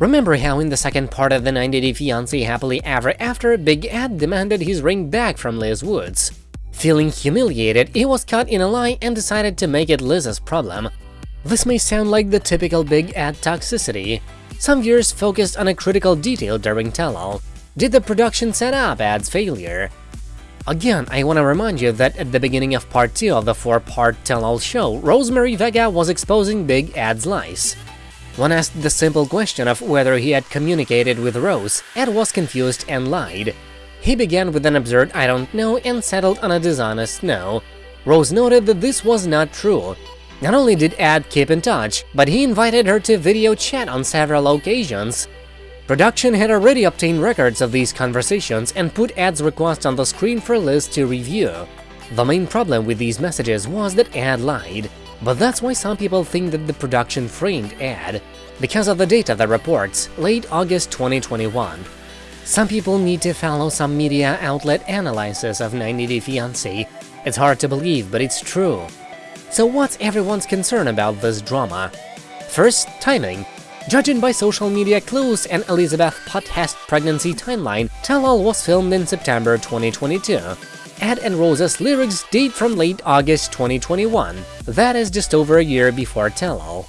Remember how in the second part of the 90 Day Fiancé Happily Ever After, Big Ed demanded his ring back from Liz Woods? Feeling humiliated, he was caught in a lie and decided to make it Liz's problem. This may sound like the typical Big Ed toxicity. Some viewers focused on a critical detail during tell-all. Did the production set up Ed's failure? Again, I want to remind you that at the beginning of part 2 of the 4-part tell-all show, Rosemary Vega was exposing Big Ed's lies. When asked the simple question of whether he had communicated with Rose, Ed was confused and lied. He began with an absurd I don't know and settled on a dishonest no. Rose noted that this was not true. Not only did Ed keep in touch, but he invited her to video chat on several occasions. Production had already obtained records of these conversations and put Ed's request on the screen for Liz to review. The main problem with these messages was that Ed lied. But that's why some people think that the production framed Ed, because of the data that reports late August 2021. Some people need to follow some media outlet analysis of 90 Day Fiancé. It's hard to believe, but it's true. So what's everyone's concern about this drama? First, timing. Judging by social media clues and Elizabeth Potthast pregnancy timeline, Tell All was filmed in September 2022. Ed and Rose's lyrics date from late August 2021, that is just over a year before Tell-All.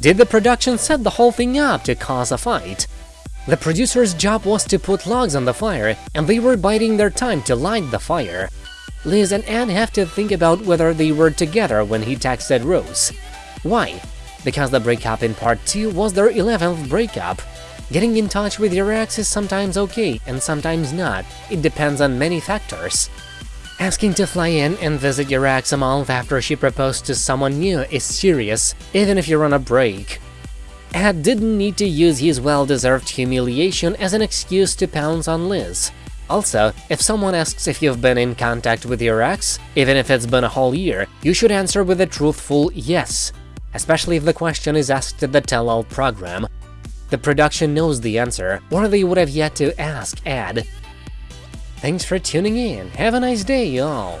Did the production set the whole thing up to cause a fight? The producer's job was to put logs on the fire, and they were biding their time to light the fire. Liz and Ed have to think about whether they were together when he texted Rose. Why? Because the breakup in part 2 was their 11th breakup. Getting in touch with your ex is sometimes okay and sometimes not, it depends on many factors. Asking to fly in and visit your ex a month after she proposed to someone new is serious, even if you're on a break. Ed didn't need to use his well-deserved humiliation as an excuse to pounce on Liz. Also, if someone asks if you've been in contact with your ex, even if it's been a whole year, you should answer with a truthful yes, especially if the question is asked at the tell-all program. The production knows the answer, or they would have yet to ask Ed. Thanks for tuning in, have a nice day, y'all!